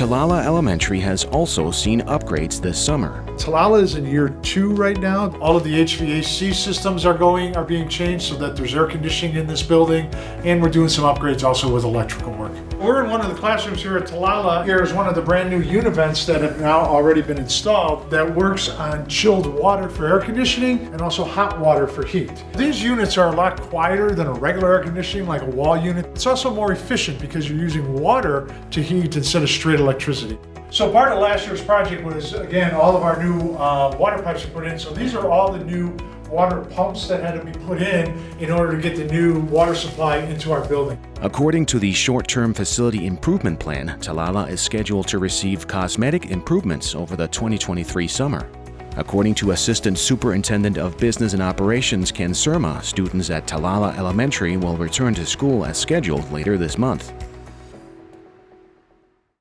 Talala Elementary has also seen upgrades this summer. Talala is in year two right now. All of the HVAC systems are going, are being changed so that there's air conditioning in this building, and we're doing some upgrades also with electrical work. We're in one of the classrooms here at Talala. Here is one of the brand new univents that have now already been installed that works on chilled water for air conditioning and also hot water for heat. These units are a lot quieter than a regular air conditioning like a wall unit. It's also more efficient because you're using water to heat instead of straight electricity. So part of last year's project was, again, all of our new uh, water pipes were put in. So these are all the new water pumps that had to be put in in order to get the new water supply into our building. According to the short-term facility improvement plan, Talala is scheduled to receive cosmetic improvements over the 2023 summer. According to Assistant Superintendent of Business and Operations Ken Surma, students at Talala Elementary will return to school as scheduled later this month.